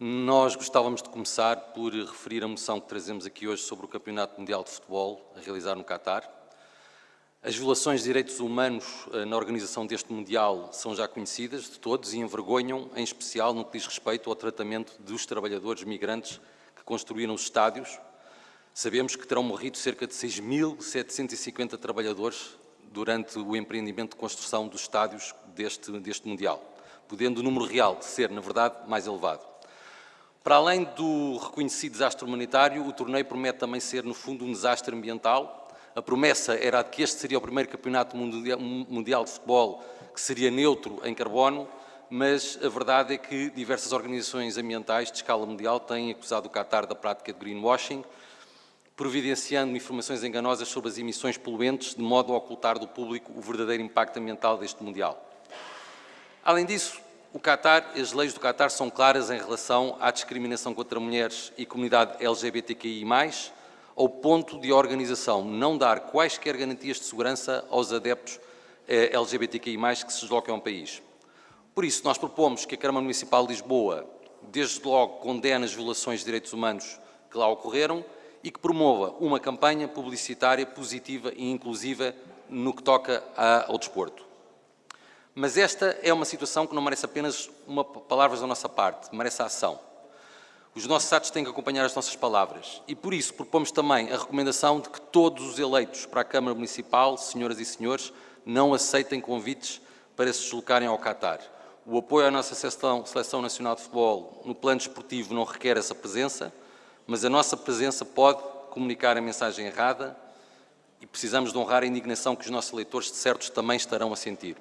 Nós gostávamos de começar por referir a moção que trazemos aqui hoje sobre o Campeonato Mundial de Futebol a realizar no Qatar. As violações de direitos humanos eh, na organização deste Mundial são já conhecidas de todos e envergonham, em especial no que diz respeito ao tratamento dos trabalhadores migrantes que construíram os estádios. Sabemos que terão morrido cerca de 6.750 trabalhadores durante o empreendimento de construção dos estádios deste, deste Mundial, podendo o número real ser, na verdade, mais elevado. Para além do reconhecido desastre humanitário, o torneio promete também ser, no fundo, um desastre ambiental. A promessa era de que este seria o primeiro campeonato mundial de futebol que seria neutro em carbono, mas a verdade é que diversas organizações ambientais de escala mundial têm acusado o Qatar da prática de greenwashing, providenciando informações enganosas sobre as emissões poluentes, de modo a ocultar do público o verdadeiro impacto ambiental deste Mundial. Além disso, o Qatar, as leis do Qatar são claras em relação à discriminação contra mulheres e comunidade LGBTQI+, ao ponto de a organização não dar quaisquer garantias de segurança aos adeptos eh, LGBTQI+, que se deslocam ao país. Por isso, nós propomos que a Câmara Municipal de Lisboa, desde logo, condene as violações de direitos humanos que lá ocorreram e que promova uma campanha publicitária positiva e inclusiva no que toca ao desporto. Mas esta é uma situação que não merece apenas uma palavras da nossa parte, merece ação. Os nossos atos têm que acompanhar as nossas palavras e, por isso, propomos também a recomendação de que todos os eleitos para a Câmara Municipal, senhoras e senhores, não aceitem convites para se deslocarem ao Qatar. O apoio à nossa seleção, seleção Nacional de Futebol no plano esportivo não requer essa presença, mas a nossa presença pode comunicar a mensagem errada e precisamos de honrar a indignação que os nossos eleitores, de certos, também estarão a sentir.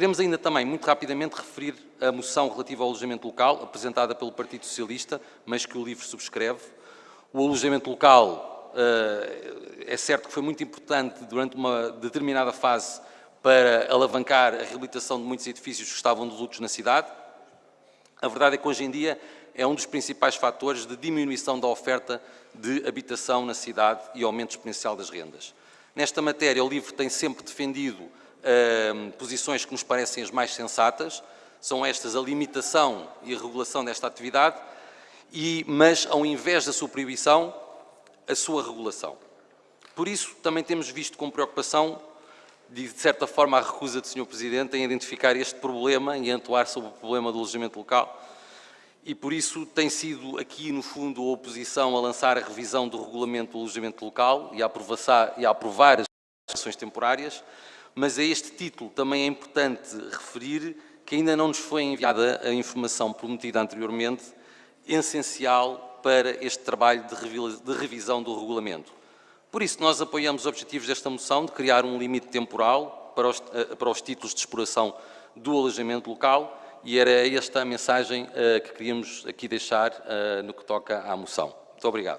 Queremos ainda também, muito rapidamente, referir a moção relativa ao alojamento local, apresentada pelo Partido Socialista, mas que o LIVRE subscreve. O alojamento local eh, é certo que foi muito importante durante uma determinada fase para alavancar a reabilitação de muitos edifícios que estavam de lutos na cidade. A verdade é que hoje em dia é um dos principais fatores de diminuição da oferta de habitação na cidade e aumento exponencial das rendas. Nesta matéria, o LIVRE tem sempre defendido uh, posições que nos parecem as mais sensatas, são estas a limitação e a regulação desta atividade, e, mas ao invés da sua proibição, a sua regulação. Por isso, também temos visto com preocupação, de certa forma, a recusa do Sr. Presidente em identificar este problema e atuar sobre o problema do alojamento local, e por isso tem sido aqui, no fundo, a oposição a lançar a revisão do regulamento do alojamento local e a, e a aprovar as temporárias, mas a este título também é importante referir que ainda não nos foi enviada a informação prometida anteriormente, essencial para este trabalho de revisão do regulamento. Por isso, nós apoiamos os objetivos desta moção de criar um limite temporal para os, eh, para os títulos de exploração do alojamento local e era esta a mensagem uh, que queríamos aqui deixar uh, no que toca à moção. Muito obrigado.